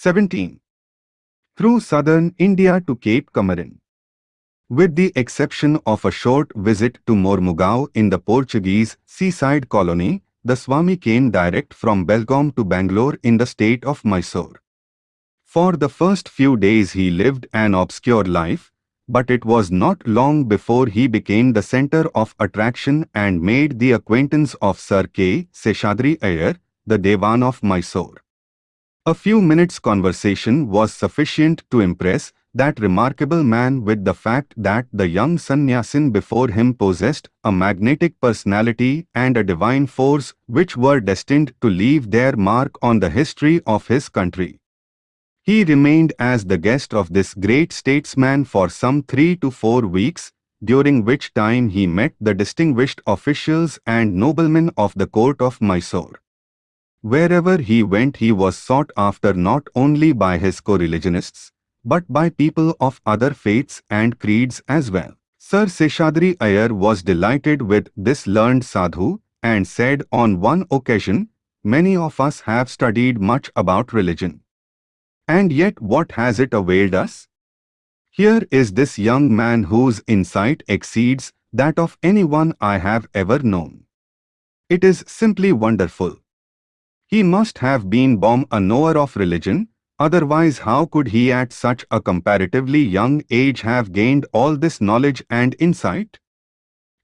17. Through southern India to Cape Comorin. With the exception of a short visit to Mormugao in the Portuguese seaside colony, the Swami came direct from Belgaum to Bangalore in the state of Mysore. For the first few days he lived an obscure life, but it was not long before he became the center of attraction and made the acquaintance of Sir K. Seshadri Iyer, the Devan of Mysore. A few minutes' conversation was sufficient to impress that remarkable man with the fact that the young sannyasin before him possessed a magnetic personality and a divine force which were destined to leave their mark on the history of his country. He remained as the guest of this great statesman for some three to four weeks, during which time he met the distinguished officials and noblemen of the court of Mysore. Wherever he went he was sought after not only by his co-religionists, but by people of other faiths and creeds as well. Sir Seshadri Iyer was delighted with this learned sadhu and said on one occasion, Many of us have studied much about religion. And yet what has it availed us? Here is this young man whose insight exceeds that of anyone I have ever known. It is simply wonderful. He must have been born a knower of religion, otherwise how could he at such a comparatively young age have gained all this knowledge and insight?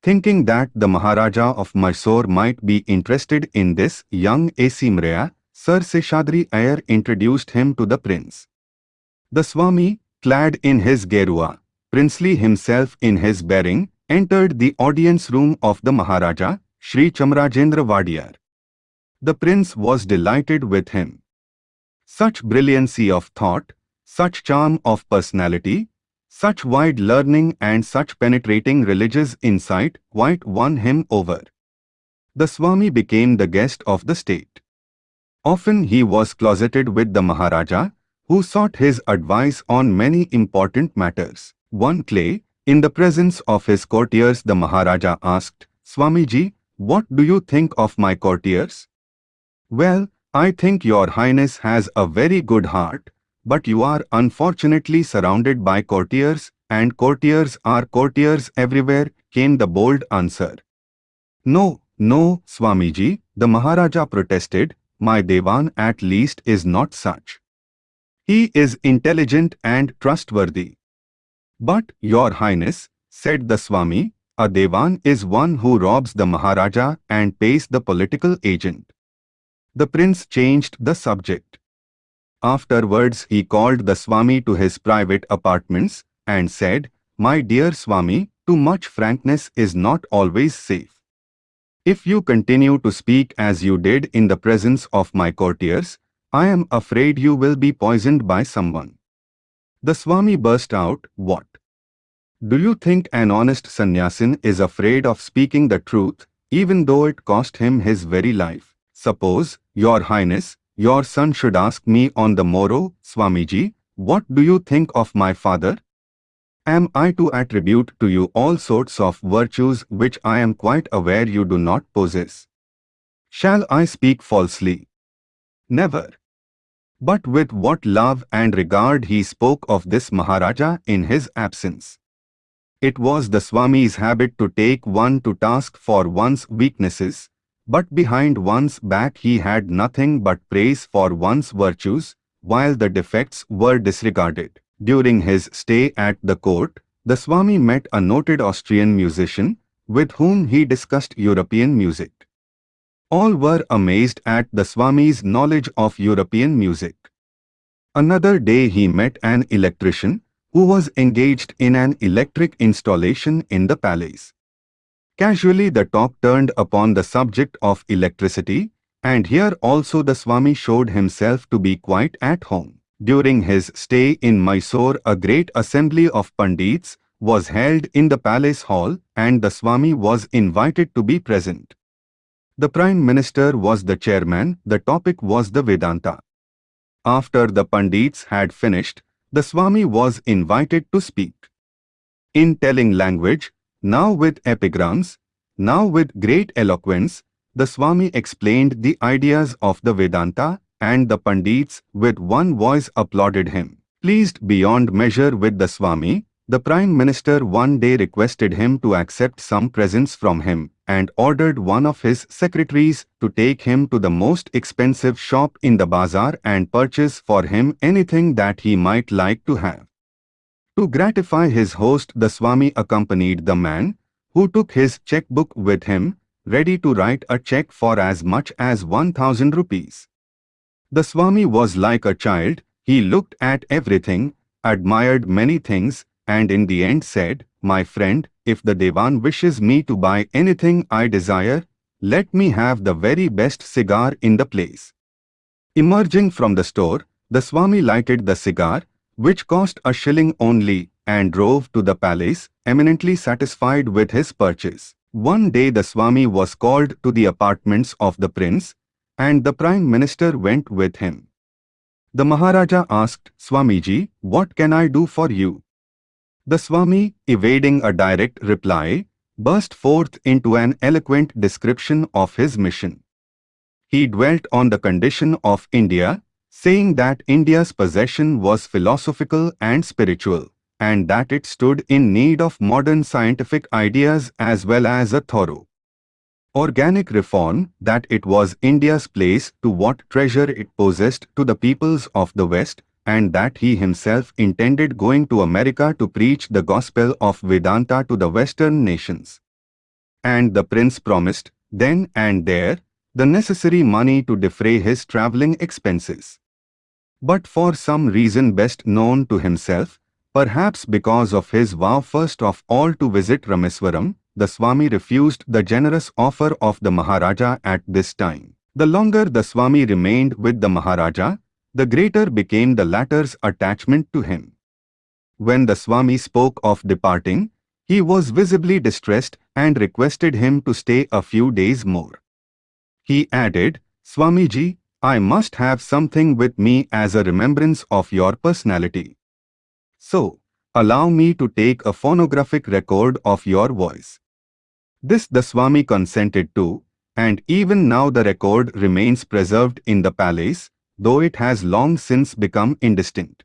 Thinking that the Maharaja of Mysore might be interested in this young Asimrea, Sir Seshadri Iyer introduced him to the prince. The Swami, clad in his gerua, princely himself in his bearing, entered the audience room of the Maharaja, Sri Chamarajendra Wadiyar. The prince was delighted with him. Such brilliancy of thought, such charm of personality, such wide learning and such penetrating religious insight quite won him over. The Swami became the guest of the state. Often he was closeted with the Maharaja, who sought his advice on many important matters. One clay, in the presence of his courtiers the Maharaja asked, Swamiji, what do you think of my courtiers? Well, I think your highness has a very good heart, but you are unfortunately surrounded by courtiers, and courtiers are courtiers everywhere, came the bold answer. No, no, Swamiji, the Maharaja protested, my Devan at least is not such. He is intelligent and trustworthy. But, your highness, said the Swami, a Devan is one who robs the Maharaja and pays the political agent. The prince changed the subject. Afterwards he called the Swami to his private apartments and said, My dear Swami, too much frankness is not always safe. If you continue to speak as you did in the presence of my courtiers, I am afraid you will be poisoned by someone. The Swami burst out, What? Do you think an honest sannyasin is afraid of speaking the truth, even though it cost him his very life? Suppose, Your Highness, your son should ask me on the morrow, Swamiji, what do you think of my father? Am I to attribute to you all sorts of virtues which I am quite aware you do not possess? Shall I speak falsely? Never. But with what love and regard he spoke of this Maharaja in his absence. It was the Swami's habit to take one to task for one's weaknesses, but behind one's back he had nothing but praise for one's virtues, while the defects were disregarded. During his stay at the court, the Swami met a noted Austrian musician, with whom he discussed European music. All were amazed at the Swami's knowledge of European music. Another day he met an electrician, who was engaged in an electric installation in the palace. Casually the talk turned upon the subject of electricity, and here also the Swami showed himself to be quite at home. During his stay in Mysore a great assembly of Pandits was held in the palace hall and the Swami was invited to be present. The Prime Minister was the chairman, the topic was the Vedanta. After the Pandits had finished, the Swami was invited to speak. In telling language, now with epigrams, now with great eloquence, the Swami explained the ideas of the Vedanta and the Pandits with one voice applauded him. Pleased beyond measure with the Swami, the Prime Minister one day requested him to accept some presents from him and ordered one of his secretaries to take him to the most expensive shop in the bazaar and purchase for him anything that he might like to have. To gratify his host the Swami accompanied the man, who took his checkbook with him, ready to write a check for as much as 1000 rupees. The Swami was like a child, he looked at everything, admired many things, and in the end said, My friend, if the Devan wishes me to buy anything I desire, let me have the very best cigar in the place. Emerging from the store, the Swami lighted the cigar, which cost a shilling only, and drove to the palace, eminently satisfied with his purchase. One day the Swami was called to the apartments of the prince, and the Prime Minister went with him. The Maharaja asked Swamiji, What can I do for you? The Swami, evading a direct reply, burst forth into an eloquent description of his mission. He dwelt on the condition of India, saying that India's possession was philosophical and spiritual, and that it stood in need of modern scientific ideas as well as a thorough organic reform, that it was India's place to what treasure it possessed to the peoples of the West, and that he himself intended going to America to preach the gospel of Vedanta to the Western nations. And the prince promised, then and there, the necessary money to defray his travelling expenses. But for some reason best known to himself, perhaps because of his vow first of all to visit Rameswaram, the Swami refused the generous offer of the Maharaja at this time. The longer the Swami remained with the Maharaja, the greater became the latter's attachment to him. When the Swami spoke of departing, he was visibly distressed and requested him to stay a few days more. He added, Swamiji, I must have something with me as a remembrance of your personality. So, allow me to take a phonographic record of your voice. This the Swami consented to, and even now the record remains preserved in the palace, though it has long since become indistinct.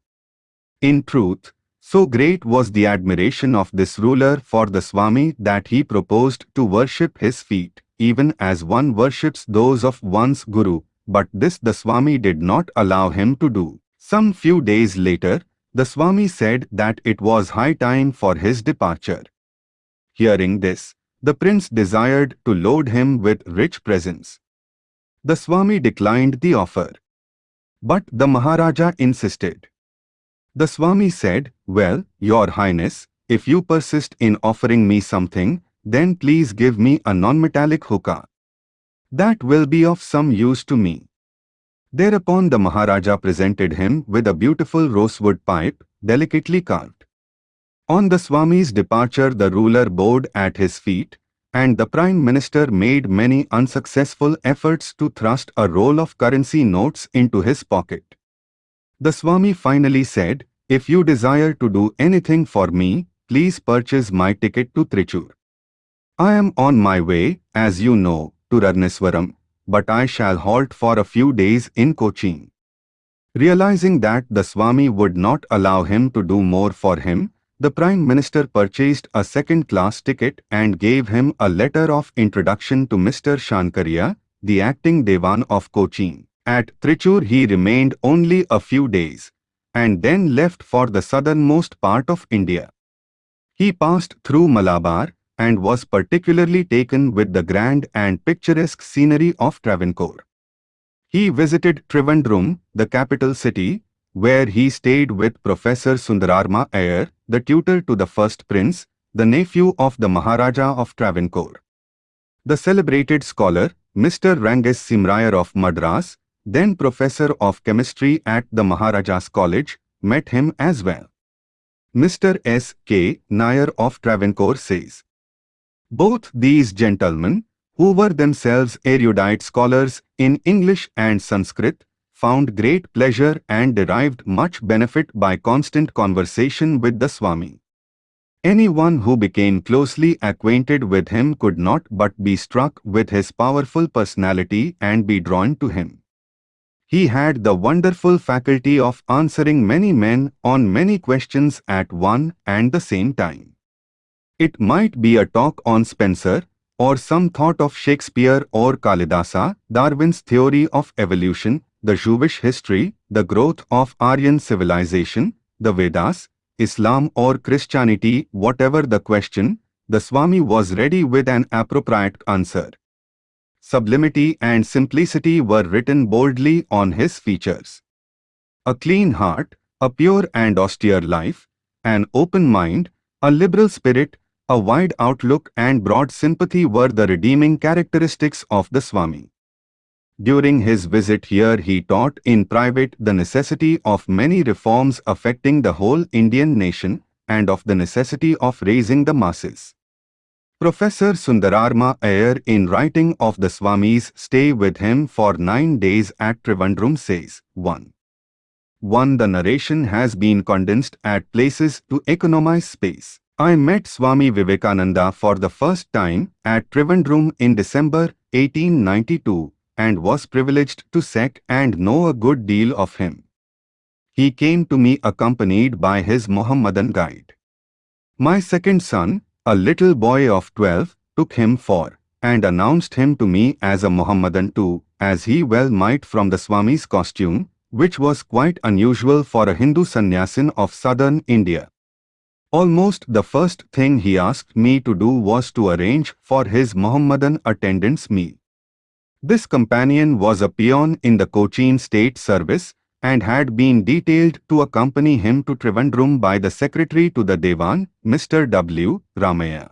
In truth, so great was the admiration of this ruler for the Swami that he proposed to worship his feet, even as one worships those of one's Guru, but this the Swami did not allow him to do. Some few days later, the Swami said that it was high time for his departure. Hearing this, the prince desired to load him with rich presents. The Swami declined the offer. But the Maharaja insisted. The Swami said, Well, Your Highness, if you persist in offering me something, then please give me a non-metallic hookah. That will be of some use to me. Thereupon the Maharaja presented him with a beautiful rosewood pipe, delicately carved. On the Swami's departure the ruler bowed at his feet, and the Prime Minister made many unsuccessful efforts to thrust a roll of currency notes into his pocket. The Swami finally said, If you desire to do anything for me, please purchase my ticket to Trichur. I am on my way, as you know, to Rameswaram, but I shall halt for a few days in Cochin. Realizing that the Swami would not allow him to do more for him, the Prime Minister purchased a second-class ticket and gave him a letter of introduction to Mr. Shankaria, the acting Devan of Cochin. At Trichur he remained only a few days, and then left for the southernmost part of India. He passed through Malabar and was particularly taken with the grand and picturesque scenery of Travancore. He visited Trivandrum, the capital city, where he stayed with Professor Sundararama Iyer, the tutor to the first prince, the nephew of the Maharaja of Travancore. The celebrated scholar, Mr. Rangacharya of Madras, then professor of chemistry at the Maharaja's College, met him as well. Mr. S. K. Nair of Travancore says, Both these gentlemen, who were themselves erudite scholars in English and Sanskrit, found great pleasure and derived much benefit by constant conversation with the Swami. Anyone who became closely acquainted with him could not but be struck with his powerful personality and be drawn to him. He had the wonderful faculty of answering many men on many questions at one and the same time. It might be a talk on Spencer, or some thought of Shakespeare or Kalidasa, Darwin's theory of evolution, the Jewish history, the growth of Aryan civilization, the Vedas, Islam or Christianity, whatever the question, the Swami was ready with an appropriate answer sublimity and simplicity were written boldly on his features. A clean heart, a pure and austere life, an open mind, a liberal spirit, a wide outlook and broad sympathy were the redeeming characteristics of the Swami. During his visit here he taught in private the necessity of many reforms affecting the whole Indian nation and of the necessity of raising the masses. Professor Sundararama Iyer in writing of the Swami's stay with him for nine days at Trivandrum says, 1. 1. The narration has been condensed at places to economize space. I met Swami Vivekananda for the first time at Trivandrum in December 1892 and was privileged to set and know a good deal of him. He came to me accompanied by his Mohammedan guide. My second son, a little boy of 12 took him for and announced him to me as a Mohammedan too, as he well might from the Swami's costume, which was quite unusual for a Hindu sannyasin of southern India. Almost the first thing he asked me to do was to arrange for his Mohammedan attendant's meal. This companion was a peon in the Cochin state service and had been detailed to accompany him to Trivandrum by the secretary to the Dewan, Mr. W. Ramaya.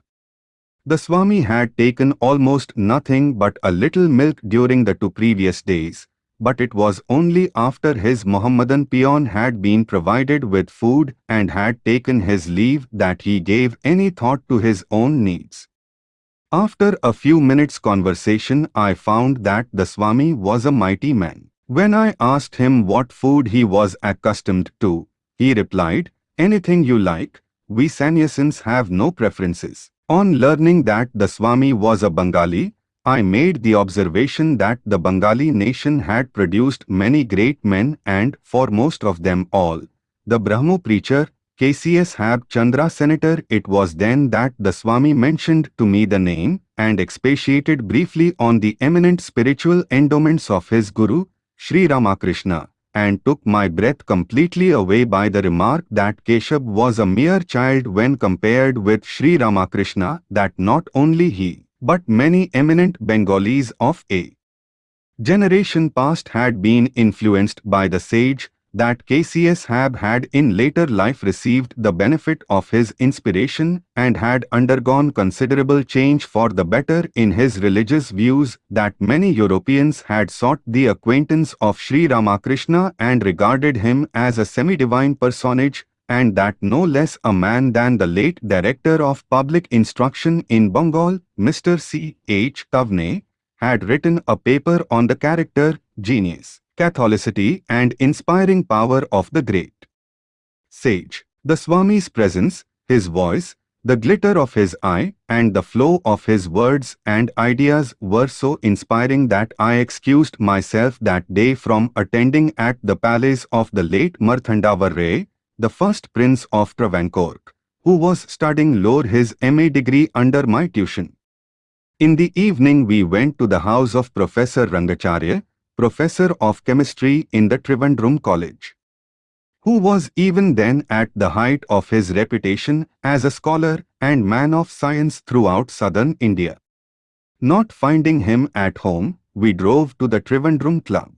The Swami had taken almost nothing but a little milk during the two previous days, but it was only after his Mohammedan peon had been provided with food and had taken his leave that he gave any thought to his own needs. After a few minutes' conversation I found that the Swami was a mighty man. When I asked him what food he was accustomed to, he replied, anything you like, we sannyasins have no preferences. On learning that the Swami was a Bengali, I made the observation that the Bengali nation had produced many great men and, for most of them all, the Brahmo preacher, Keshab Chandra Senator it was then that the Swami mentioned to me the name and expatiated briefly on the eminent spiritual endowments of his Guru, Sri Ramakrishna, and took my breath completely away by the remark that Keshab was a mere child when compared with Sri Ramakrishna, that not only he, but many eminent Bengalis of a generation past had been influenced by the sage that Keshab had in later life received the benefit of his inspiration and had undergone considerable change for the better in his religious views that many Europeans had sought the acquaintance of Sri Ramakrishna and regarded him as a semi-divine personage and that no less a man than the late Director of Public Instruction in Bengal, Mr. C. H. Tawney, had written a paper on the character, genius, Catholicity and inspiring power of the great sage. The Swami's presence, his voice, the glitter of his eye and the flow of his words and ideas were so inspiring that I excused myself that day from attending at the palace of the late Marthanda Varma, the first prince of Travancore, who was studying lore his MA degree under my tuition. In the evening we went to the house of Professor Rangacharya, professor of chemistry in the Trivandrum College, who was even then at the height of his reputation as a scholar and man of science throughout southern India. Not finding him at home, we drove to the Trivandrum Club.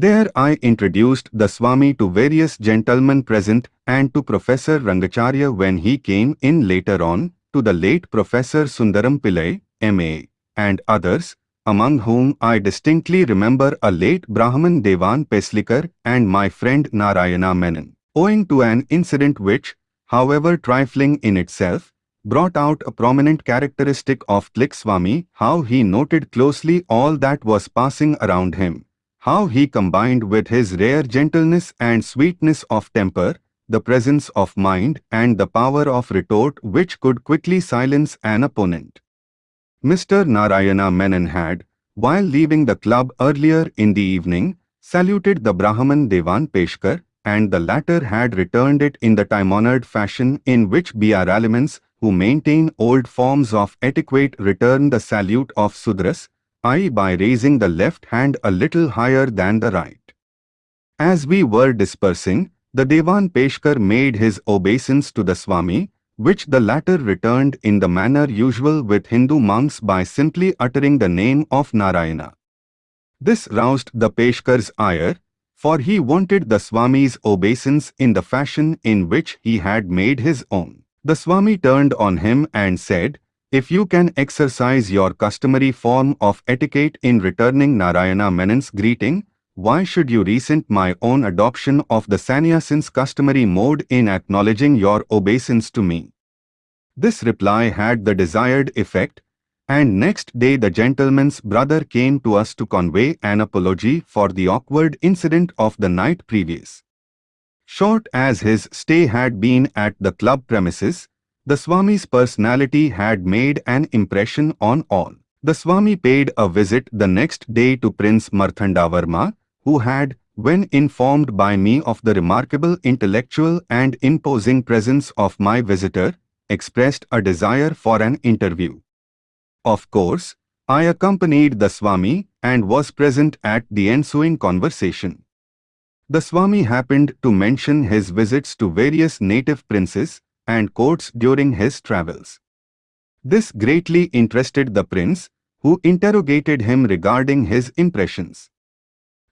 There I introduced the Swami to various gentlemen present and to Professor Rangacharya when he came in later on, to the late Professor Sundaram Pillai, M.A., and others, among whom I distinctly remember a late Brahman Devan Peshkar and my friend Narayana Menon. Owing to an incident which, however trifling in itself, brought out a prominent characteristic of Tlik Swami, how he noted closely all that was passing around him, how he combined with his rare gentleness and sweetness of temper, the presence of mind and the power of retort which could quickly silence an opponent. Mr. Narayana Menon had, while leaving the club earlier in the evening, saluted the Brahman Devan Peshkar, and the latter had returned it in the time-honored fashion in which BR elements who maintain old forms of etiquette return the salute of Sudras, by raising the left hand a little higher than the right. As we were dispersing, the Devan Peshkar made his obeisance to the Swami, which the latter returned in the manner usual with Hindu monks by simply uttering the name of Narayana. This roused the Peshkar's ire, for he wanted the Swami's obeisance in the fashion in which he had made his own. The Swami turned on him and said, If you can exercise your customary form of etiquette in returning Narayana Menon's greeting, why should you resent my own adoption of the sannyasin's customary mode in acknowledging your obeisance to me? This reply had the desired effect, and next day the gentleman's brother came to us to convey an apology for the awkward incident of the night previous. Short as his stay had been at the club premises, the Swami's personality had made an impression on all. The Swami paid a visit the next day to Prince Marthandavarma, who had, when informed by me of the remarkable intellectual and imposing presence of my visitor, expressed a desire for an interview. Of course, I accompanied the Swami and was present at the ensuing conversation. The Swami happened to mention his visits to various native princes and courts during his travels. This greatly interested the prince, who interrogated him regarding his impressions.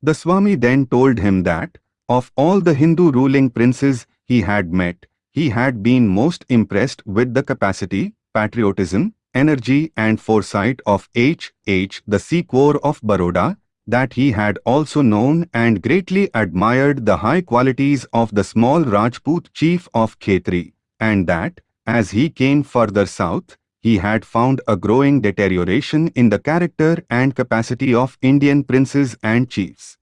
The Swami then told him that, of all the Hindu ruling princes he had met, he had been most impressed with the capacity, patriotism, energy and foresight of H. H. the Gaekwar of Baroda, that he had also known and greatly admired the high qualities of the small Rajput chief of Khetri, and that, as he came further south, he had found a growing deterioration in the character and capacity of Indian princes and chiefs.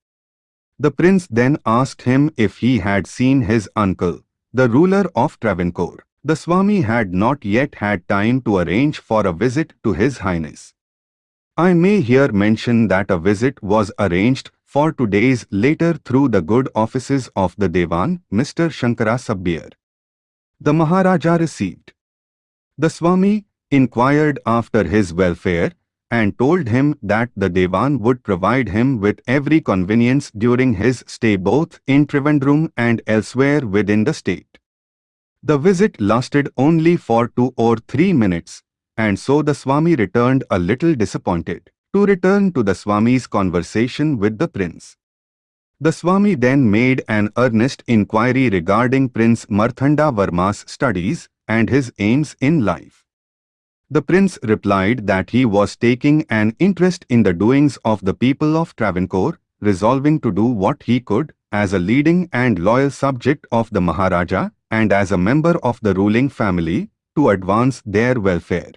The prince then asked him if he had seen his uncle, the ruler of Travancore. The Swami had not yet had time to arrange for a visit to His Highness. I may here mention that a visit was arranged for two days later through the good offices of the Devan, Mr. Shankara Subbier. The Maharaja received. The Swami inquired after his welfare and told him that the Devan would provide him with every convenience during his stay both in Trivandrum and elsewhere within the state. The visit lasted only for two or three minutes, and so the Swami returned a little disappointed. To return to the Swami's conversation with the prince. The Swami then made an earnest inquiry regarding Prince Marthanda Varma's studies and his aims in life. The prince replied that he was taking an interest in the doings of the people of Travancore, resolving to do what he could, as a leading and loyal subject of the Maharaja, and as a member of the ruling family to advance their welfare.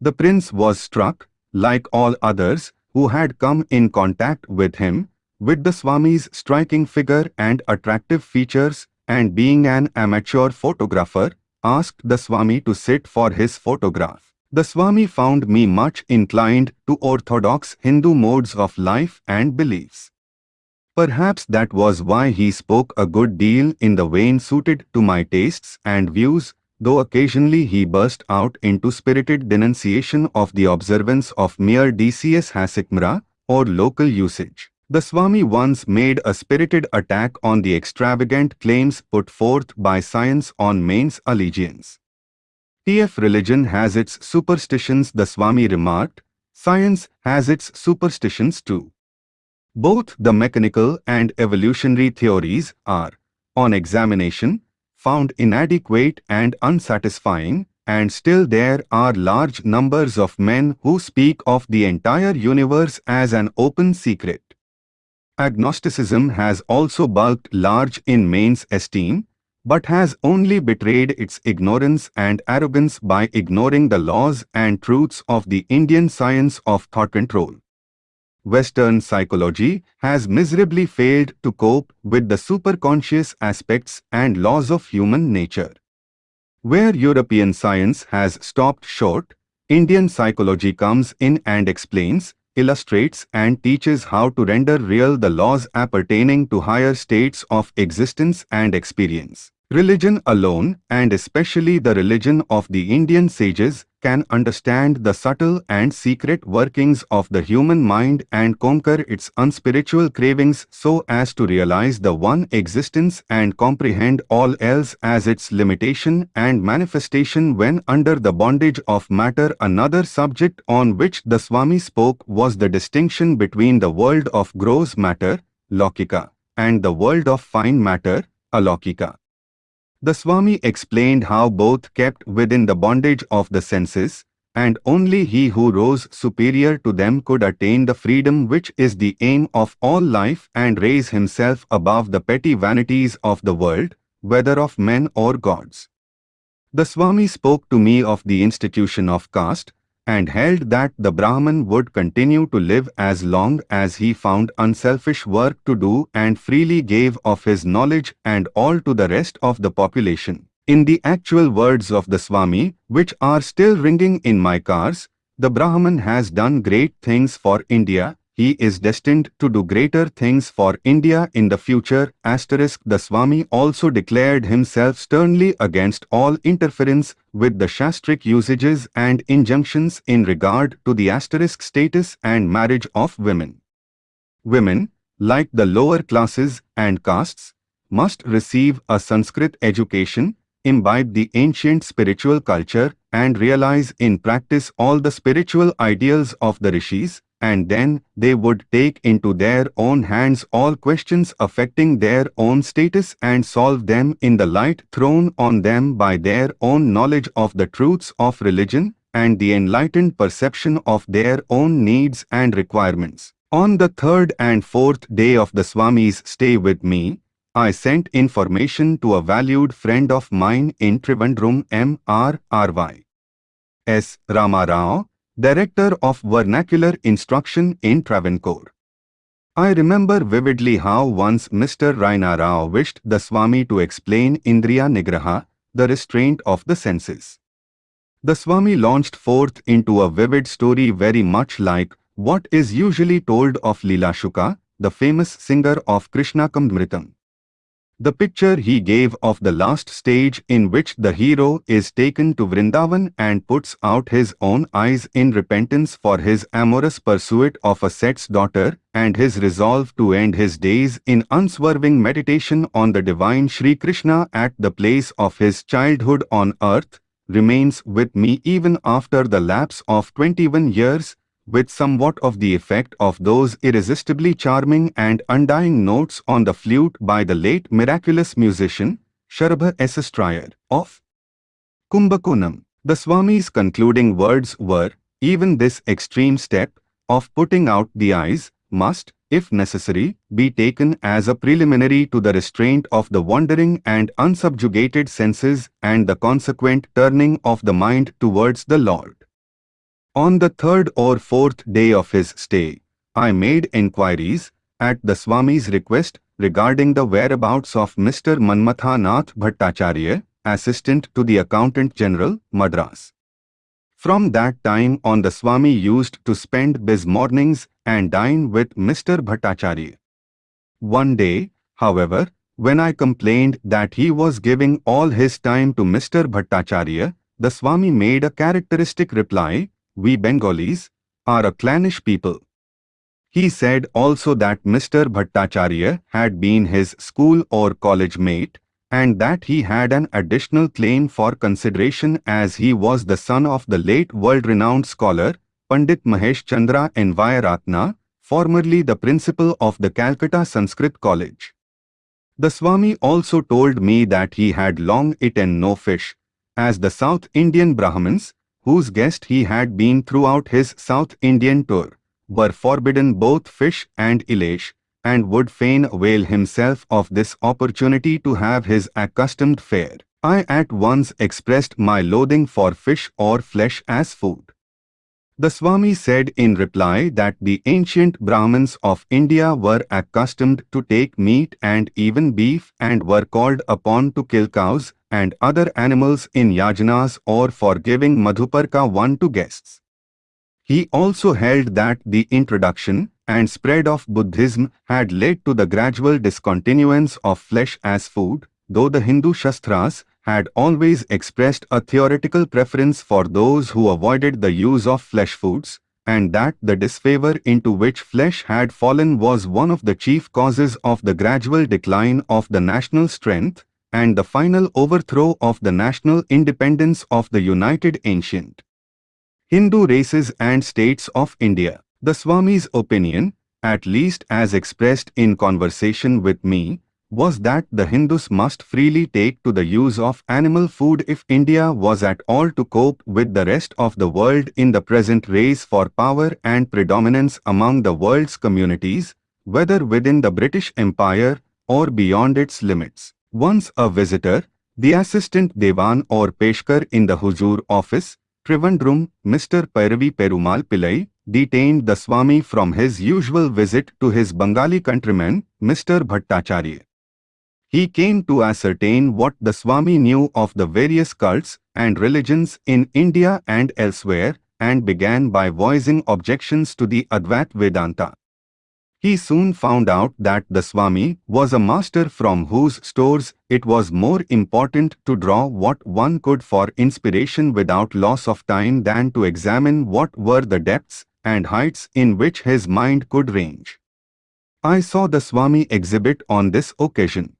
The prince was struck, like all others who had come in contact with him, with the Swami's striking figure and attractive features and being an amateur photographer, asked the Swami to sit for his photograph. The Swami found me much inclined to orthodox Hindu modes of life and beliefs. Perhaps that was why he spoke a good deal in the vein suited to my tastes and views, though occasionally he burst out into spirited denunciation of the observance of mere desachara or local usage. The Swami once made a spirited attack on the extravagant claims put forth by science on man's allegiance. TF religion has its superstitions the Swami remarked, science has its superstitions too. Both the mechanical and evolutionary theories are, on examination, found inadequate and unsatisfying, and still there are large numbers of men who speak of the entire universe as an open secret. Agnosticism has also bulked large in men's esteem, but has only betrayed its ignorance and arrogance by ignoring the laws and truths of the Indian science of thought control. Western psychology has miserably failed to cope with the superconscious aspects and laws of human nature. Where European science has stopped short, Indian psychology comes in and explains, illustrates and teaches how to render real the laws appertaining to higher states of existence and experience. Religion alone, and especially the religion of the Indian sages, can understand the subtle and secret workings of the human mind and conquer its unspiritual cravings so as to realize the one existence and comprehend all else as its limitation and manifestation when under the bondage of matter. Another subject on which the Swami spoke was the distinction between the world of gross matter, Lokika, and the world of fine matter, Alaukika. The Swami explained how both kept within the bondage of the senses, and only he who rose superior to them could attain the freedom which is the aim of all life and raise himself above the petty vanities of the world, whether of men or gods. The Swami spoke to me of the institution of caste, and held that the Brahman would continue to live as long as he found unselfish work to do and freely gave of his knowledge and all to the rest of the population. In the actual words of the Swami, which are still ringing in my cars, the Brahman has done great things for India, he is destined to do greater things for India in the future. Asterisk the Swami also declared himself sternly against all interference with the Shastric usages and injunctions in regard to the asterisk status and marriage of women. Women, like the lower classes and castes, must receive a Sanskrit education, imbibe the ancient spiritual culture, and realize in practice all the spiritual ideals of the rishis, and then they would take into their own hands all questions affecting their own status and solve them in the light thrown on them by their own knowledge of the truths of religion and the enlightened perception of their own needs and requirements. On the third and fourth day of the Swami's stay with me, I sent information to a valued friend of mine in Trivandrum M. R. R. Y. S. Ramarao, Director of Vernacular Instruction in Travancore. I remember vividly how once Mr. Rama Rao wished the Swami to explain Indriya Nigraha, the restraint of the senses. The Swami launched forth into a vivid story very much like what is usually told of Leela Shuka, the famous singer of Krishnamritam. The picture he gave of the last stage in which the hero is taken to Vrindavan and puts out his own eyes in repentance for his amorous pursuit of a Set's daughter and his resolve to end his days in unswerving meditation on the divine Sri Krishna at the place of his childhood on earth, remains with me even after the lapse of 21 years with somewhat of the effect of those irresistibly charming and undying notes on the flute by the late miraculous musician, Sharabha S. Of Kumbakonam. The Swami's concluding words were, even this extreme step of putting out the eyes must, if necessary, be taken as a preliminary to the restraint of the wandering and unsubjugated senses and the consequent turning of the mind towards the Lord. On the third or fourth day of his stay, I made inquiries, at the Swami's request, regarding the whereabouts of Mr. Manmathanath Bhattacharya, assistant to the Accountant General, Madras. From that time on the Swami used to spend his mornings and dine with Mr. Bhattacharya. One day, however, when I complained that he was giving all his time to Mr. Bhattacharya, the Swami made a characteristic reply, we Bengalis, are a clannish people. He said also that Mr. Bhattacharya had been his school or college mate, and that he had an additional claim for consideration as he was the son of the late world-renowned scholar, Pandit Mahesh Chandra Nyayaratna, formerly the principal of the Calcutta Sanskrit College. The Swami also told me that he had long eaten no fish, as the South Indian Brahmins, whose guest he had been throughout his South Indian tour, were forbidden both fish and elish, and would fain avail himself of this opportunity to have his accustomed fare. I at once expressed my loathing for fish or flesh as food. The Swami said in reply that the ancient Brahmins of India were accustomed to take meat and even beef and were called upon to kill cows and other animals in yajnas or for giving madhuparka one to guests. He also held that the introduction and spread of Buddhism had led to the gradual discontinuance of flesh as food, though the Hindu Shastras had always expressed a theoretical preference for those who avoided the use of flesh foods, and that the disfavor into which flesh had fallen was one of the chief causes of the gradual decline of the national strength and the final overthrow of the national independence of the united ancient Hindu races and states of India. The Swami's opinion, at least as expressed in conversation with me, was that the Hindus must freely take to the use of animal food if India was at all to cope with the rest of the world in the present race for power and predominance among the world's communities, whether within the British Empire or beyond its limits. Once a visitor, the assistant Devan or Peshkar in the Huzur office, Trivandrum, Mr. Pairavi Perumal Pillai, detained the Swami from his usual visit to his Bengali countryman, Mr. Bhattacharya. He came to ascertain what the Swami knew of the various cults and religions in India and elsewhere and began by voicing objections to the Advait Vedanta. He soon found out that the Swami was a master from whose stores it was more important to draw what one could for inspiration without loss of time than to examine what were the depths and heights in which his mind could range. I saw the Swami exhibit on this occasion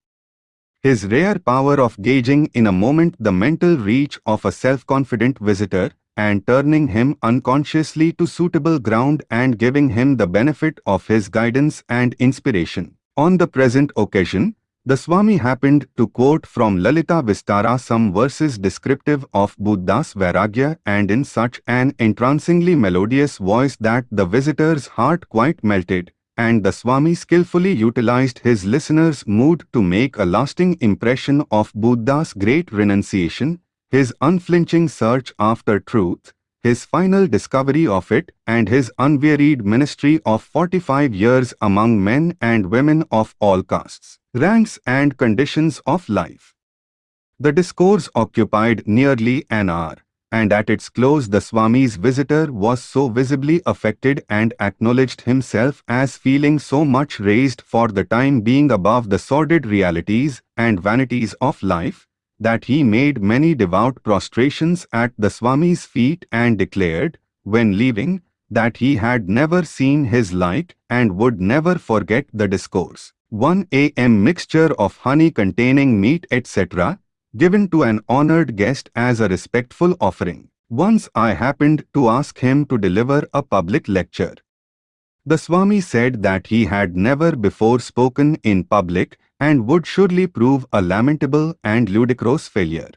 his rare power of gauging in a moment the mental reach of a self-confident visitor and turning him unconsciously to suitable ground and giving him the benefit of his guidance and inspiration. On the present occasion, the Swami happened to quote from Lalita Vistara some verses descriptive of Buddha's Vairagya and in such an entrancingly melodious voice that the visitor's heart quite melted, and the Swami skillfully utilized his listener's mood to make a lasting impression of Buddha's great renunciation, his unflinching search after truth, his final discovery of it, and his unwearied ministry of 45 years among men and women of all castes, ranks and conditions of life. The discourse occupied nearly an hour and at its close the Swami's visitor was so visibly affected and acknowledged himself as feeling so much raised for the time being above the sordid realities and vanities of life, that he made many devout prostrations at the Swami's feet and declared, when leaving, that he had never seen his like and would never forget the discourse. 1 a.m. mixture of honey containing meat etc given to an honored guest as a respectful offering. Once I happened to ask him to deliver a public lecture. The Swami said that he had never before spoken in public and would surely prove a lamentable and ludicrous failure.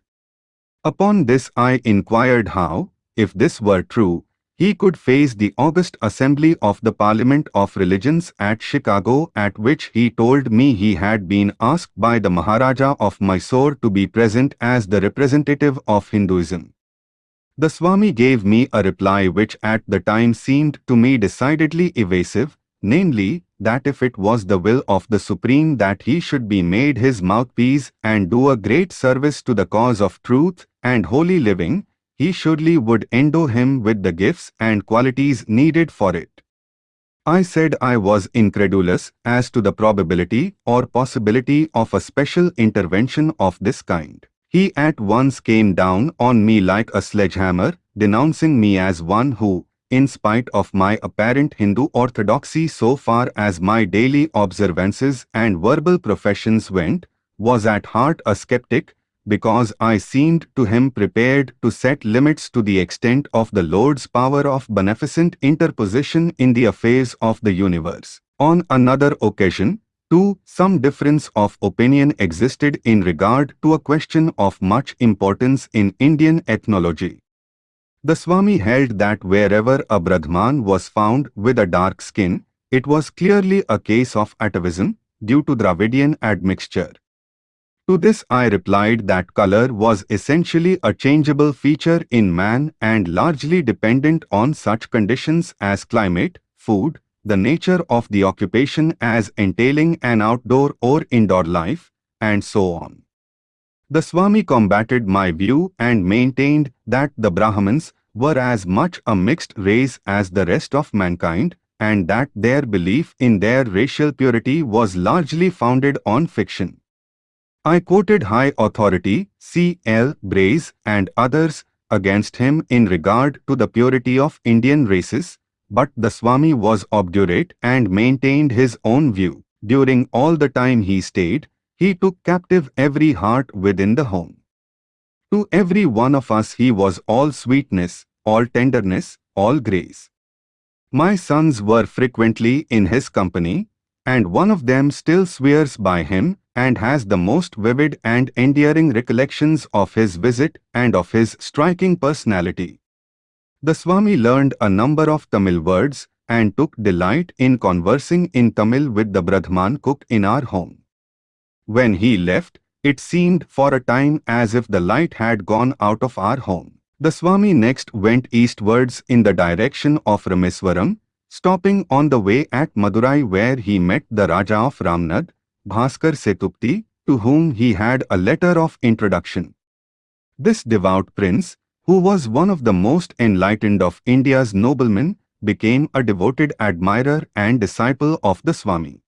Upon this I inquired how, if this were true, he could face the august assembly of the Parliament of Religions at Chicago at which he told me he had been asked by the Maharaja of Mysore to be present as the representative of Hinduism. The Swami gave me a reply which at the time seemed to me decidedly evasive, namely, that if it was the will of the Supreme that he should be made his mouthpiece and do a great service to the cause of truth and holy living, he surely would endow him with the gifts and qualities needed for it. I said I was incredulous as to the probability or possibility of a special intervention of this kind. He at once came down on me like a sledgehammer, denouncing me as one who, in spite of my apparent Hindu orthodoxy so far as my daily observances and verbal professions went, was at heart a skeptic because I seemed to him prepared to set limits to the extent of the Lord's power of beneficent interposition in the affairs of the universe. On another occasion, too, some difference of opinion existed in regard to a question of much importance in Indian ethnology. The Swami held that wherever a Brahman was found with a dark skin, it was clearly a case of atavism due to Dravidian admixture. To this I replied that color was essentially a changeable feature in man and largely dependent on such conditions as climate, food, the nature of the occupation as entailing an outdoor or indoor life, and so on. The Swami combated my view and maintained that the Brahmins were as much a mixed race as the rest of mankind, and that their belief in their racial purity was largely founded on fiction. I quoted high authority, C. L. Brace and others, against him in regard to the purity of Indian races, but the Swami was obdurate and maintained his own view. During all the time he stayed, he took captive every heart within the home. To every one of us he was all sweetness, all tenderness, all grace. My sons were frequently in his company, and one of them still swears by him and has the most vivid and endearing recollections of his visit and of his striking personality. The Swami learned a number of Tamil words and took delight in conversing in Tamil with the Brahman cook in our home. When he left, it seemed for a time as if the light had gone out of our home. The Swami next went eastwards in the direction of Rameswaram, stopping on the way at Madurai where he met the Raja of Ramnad, Bhaskar Setupati, to whom he had a letter of introduction. This devout prince, who was one of the most enlightened of India's noblemen, became a devoted admirer and disciple of the Swami.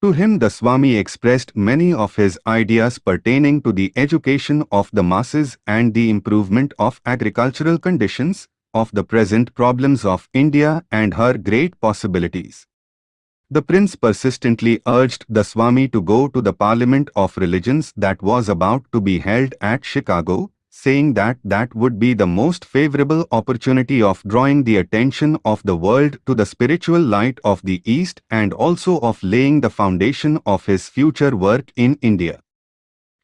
To him the Swami expressed many of his ideas pertaining to the education of the masses and the improvement of agricultural conditions, of the present problems of India and her great possibilities. The prince persistently urged the Swami to go to the Parliament of Religions that was about to be held at Chicago, saying that that would be the most favorable opportunity of drawing the attention of the world to the spiritual light of the East and also of laying the foundation of his future work in India.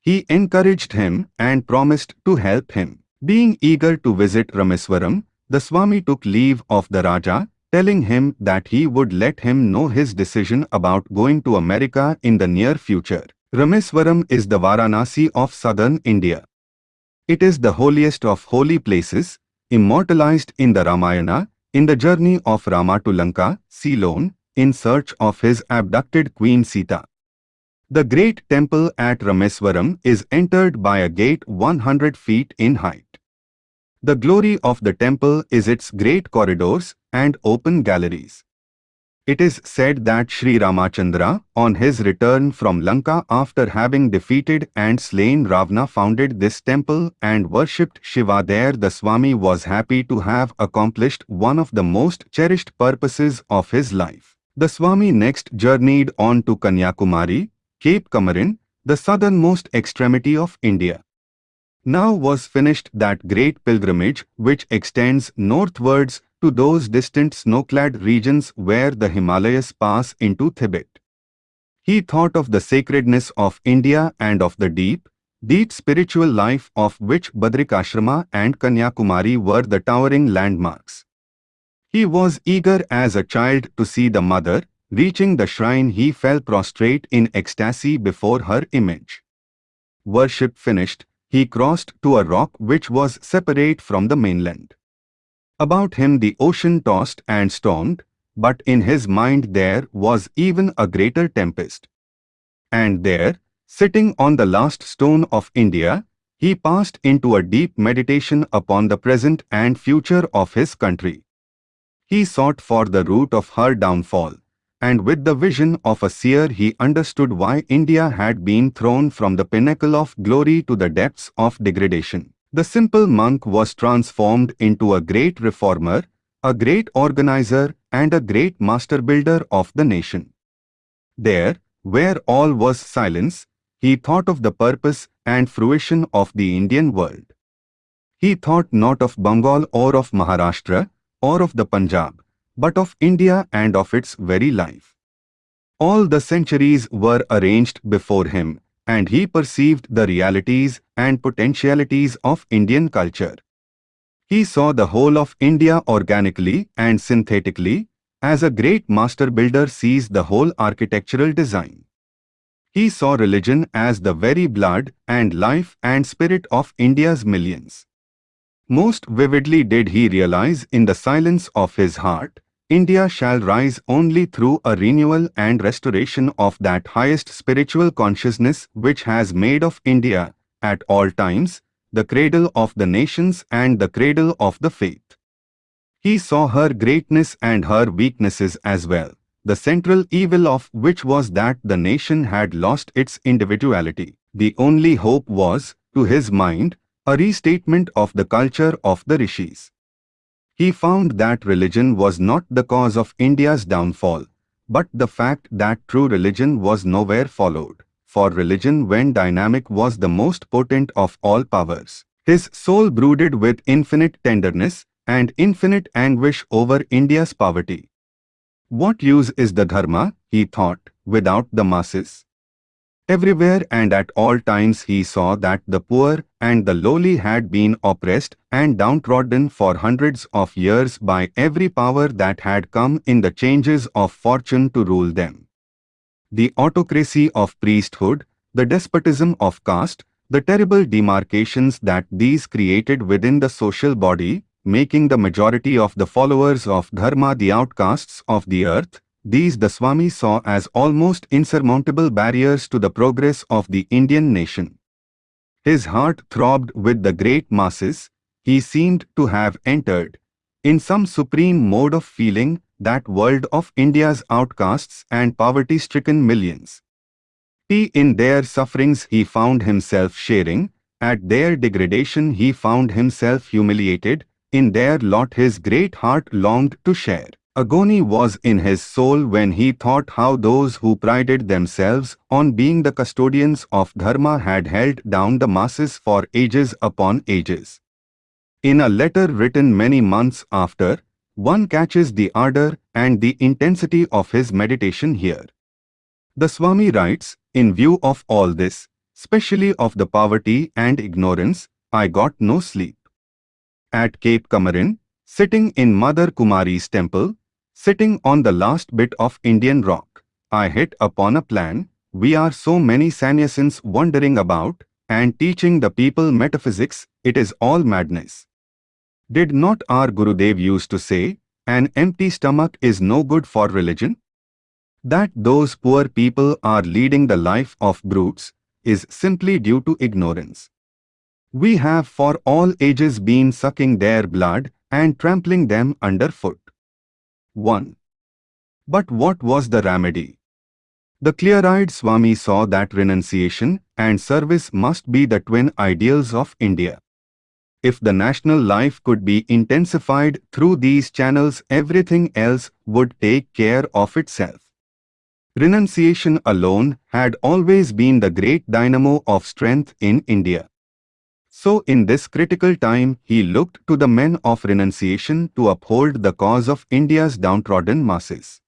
He encouraged him and promised to help him. Being eager to visit Rameswaram, the Swami took leave of the Raja, telling him that he would let him know his decision about going to America in the near future. Rameswaram is the Varanasi of southern India. It is the holiest of holy places, immortalized in the Ramayana, in the journey of Rama to Lanka, Ceylon, in search of his abducted Queen Sita. The great temple at Rameswaram is entered by a gate 100 feet in height. The glory of the temple is its great corridors and open galleries. It is said that Sri Ramachandra, on his return from Lanka after having defeated and slain Ravana founded this temple and worshipped Shiva there the Swami was happy to have accomplished one of the most cherished purposes of his life. The Swami next journeyed on to Kanyakumari, Cape Comorin, the southernmost extremity of India. Now was finished that great pilgrimage which extends northwards to those distant snow-clad regions where the Himalayas pass into Tibet. He thought of the sacredness of India and of the deep, deep spiritual life of which Badrikashrama and Kanyakumari were the towering landmarks. He was eager as a child to see the mother, reaching the shrine he fell prostrate in ecstasy before her image. Worship finished, he crossed to a rock which was separate from the mainland. About him the ocean tossed and stormed, but in his mind there was even a greater tempest. And there, sitting on the last stone of India, he passed into a deep meditation upon the present and future of his country. He sought for the root of her downfall, and with the vision of a seer he understood why India had been thrown from the pinnacle of glory to the depths of degradation. The simple monk was transformed into a great reformer, a great organizer and a great master builder of the nation. There, where all was silence, he thought of the purpose and fruition of the Indian world. He thought not of Bengal or of Maharashtra or of the Punjab, but of India and of its very life. All the centuries were arranged before him, and he perceived the realities and potentialities of Indian culture. He saw the whole of India organically and synthetically, as a great master builder sees the whole architectural design. He saw religion as the very blood and life and spirit of India's millions. Most vividly did he realize in the silence of his heart India shall rise only through a renewal and restoration of that highest spiritual consciousness which has made of India, at all times, the cradle of the nations and the cradle of the faith. He saw her greatness and her weaknesses as well, the central evil of which was that the nation had lost its individuality. The only hope was, to his mind, a restatement of the culture of the rishis. He found that religion was not the cause of India's downfall, but the fact that true religion was nowhere followed, for religion when dynamic was the most potent of all powers. His soul brooded with infinite tenderness and infinite anguish over India's poverty. What use is the dharma, he thought, without the masses? Everywhere and at all times he saw that the poor and the lowly had been oppressed and downtrodden for hundreds of years by every power that had come in the changes of fortune to rule them. The autocracy of priesthood, the despotism of caste, the terrible demarcations that these created within the social body, making the majority of the followers of Dharma the outcasts of the earth, these the Swami saw as almost insurmountable barriers to the progress of the Indian nation. His heart throbbed with the great masses, he seemed to have entered, in some supreme mode of feeling, that world of India's outcasts and poverty-stricken millions. He in their sufferings he found himself sharing, at their degradation he found himself humiliated, in their lot his great heart longed to share. Agony was in his soul when he thought how those who prided themselves on being the custodians of Dharma had held down the masses for ages upon ages. In a letter written many months after, one catches the ardor and the intensity of his meditation here. The Swami writes, in view of all this, specially of the poverty and ignorance, I got no sleep. At Cape Comorin, sitting in Mother Kumari's temple, Sitting on the last bit of Indian rock, I hit upon a plan. We are so many sannyasins wandering about and teaching the people metaphysics, it is all madness. Did not our Gurudev used to say, an empty stomach is no good for religion? That those poor people are leading the life of brutes is simply due to ignorance. We have for all ages been sucking their blood and trampling them underfoot. 1. But what was the remedy? The clear-eyed Swami saw that renunciation and service must be the twin ideals of India. If the national life could be intensified through these channels everything else would take care of itself. Renunciation alone had always been the great dynamo of strength in India. So in this critical time, he looked to the men of renunciation to uphold the cause of India's downtrodden masses.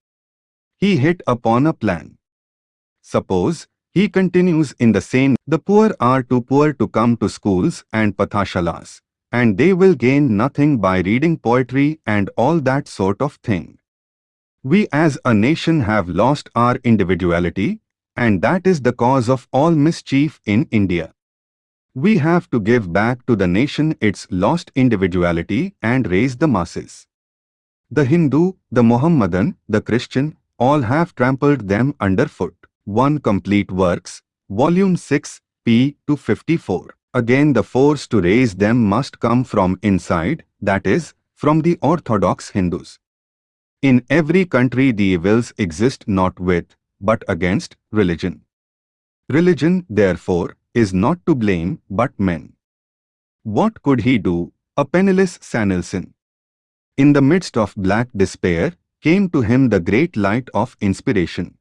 He hit upon a plan. Suppose, he continues in the same, the poor are too poor to come to schools and pathashalas, and they will gain nothing by reading poetry and all that sort of thing. We as a nation have lost our individuality, and that is the cause of all mischief in India. We have to give back to the nation its lost individuality and raise the masses. The Hindu, the Mohammedan, the Christian, all have trampled them underfoot. 1 Complete Works, Volume 6, p. 254. Again the force to raise them must come from inside, that is, from the orthodox Hindus. In every country the evils exist not with, but against, religion. Religion, therefore, is not to blame but men. What could he do, a penniless sannyasin? In the midst of black despair, came to him the great light of inspiration.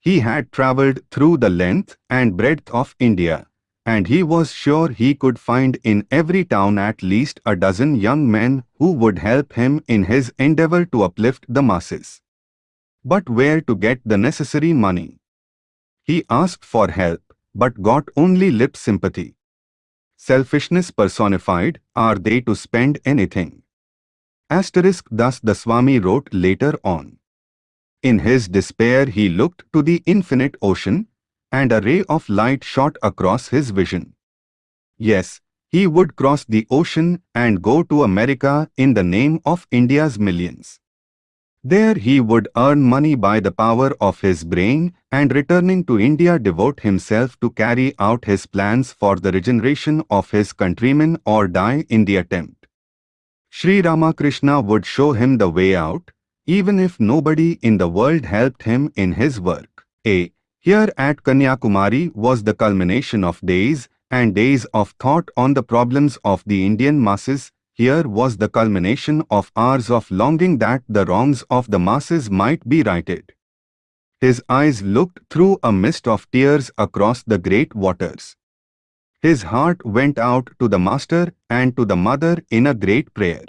He had travelled through the length and breadth of India, and he was sure he could find in every town at least a dozen young men who would help him in his endeavour to uplift the masses. But where to get the necessary money? He asked for help, but got only lip sympathy. Selfishness personified, are they to spend anything? Asterisk thus the Swami wrote later on. In his despair he looked to the infinite ocean, and a ray of light shot across his vision. Yes, he would cross the ocean and go to America in the name of India's millions. There he would earn money by the power of his brain and returning to India devote himself to carry out his plans for the regeneration of his countrymen or die in the attempt. Sri Ramakrishna would show him the way out, even if nobody in the world helped him in his work. A. Here at Kanyakumari was the culmination of days and days of thought on the problems of the Indian masses here was the culmination of hours of longing that the wrongs of the masses might be righted. His eyes looked through a mist of tears across the great waters. His heart went out to the Master and to the Mother in a great prayer.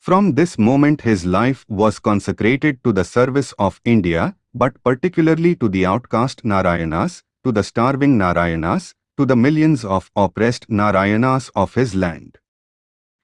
From this moment his life was consecrated to the service of India, but particularly to the outcast Narayanas, to the starving Narayanas, to the millions of oppressed Narayanas of his land.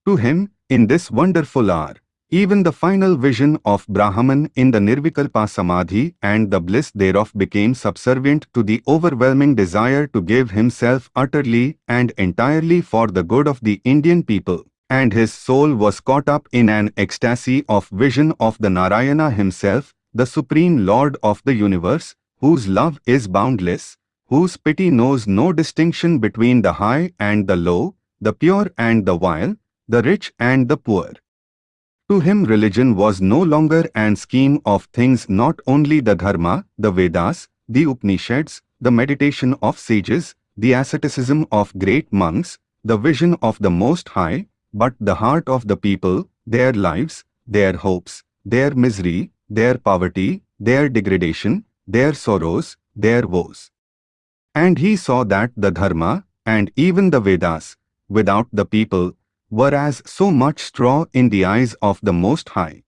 To him, in this wonderful hour, even the final vision of Brahman in the Nirvikalpa Samadhi and the bliss thereof became subservient to the overwhelming desire to give himself utterly and entirely for the good of the Indian people, and his soul was caught up in an ecstasy of vision of the Narayana himself, the Supreme Lord of the universe, whose love is boundless, whose pity knows no distinction between the high and the low, the pure and the vile, the rich and the poor. To him religion was no longer an scheme of things not only the dharma, the Vedas, the Upanishads, the meditation of sages, the asceticism of great monks, the vision of the Most High, but the heart of the people, their lives, their hopes, their misery, their poverty, their degradation, their sorrows, their woes. And he saw that the Dharma, and even the Vedas, without the people, were as so much straw in the eyes of the Most High.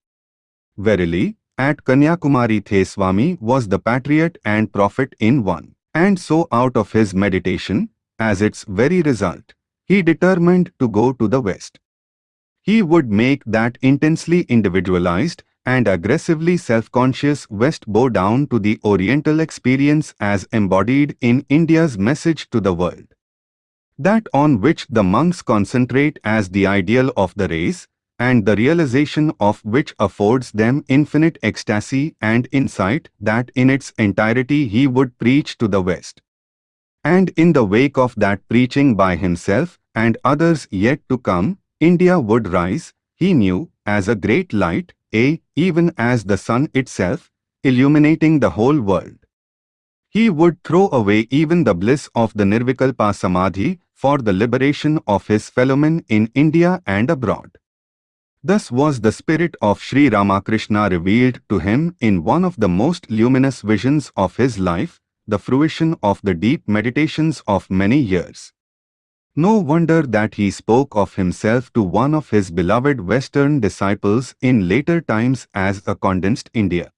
Verily, at Kanyakumari Theswami was the patriot and prophet in one. And so out of his meditation, as its very result, he determined to go to the West. He would make that intensely individualized and aggressively self-conscious West bow down to the Oriental experience as embodied in India's message to the world that on which the monks concentrate as the ideal of the race, and the realization of which affords them infinite ecstasy and insight that in its entirety he would preach to the West. And in the wake of that preaching by himself and others yet to come, India would rise, he knew, as a great light, a, even as the sun itself, illuminating the whole world. He would throw away even the bliss of the Nirvikalpa Samadhi for the liberation of his fellowmen in India and abroad. Thus was the spirit of Sri Ramakrishna revealed to him in one of the most luminous visions of his life, the fruition of the deep meditations of many years. No wonder that he spoke of himself to one of his beloved Western disciples in later times as a condensed India.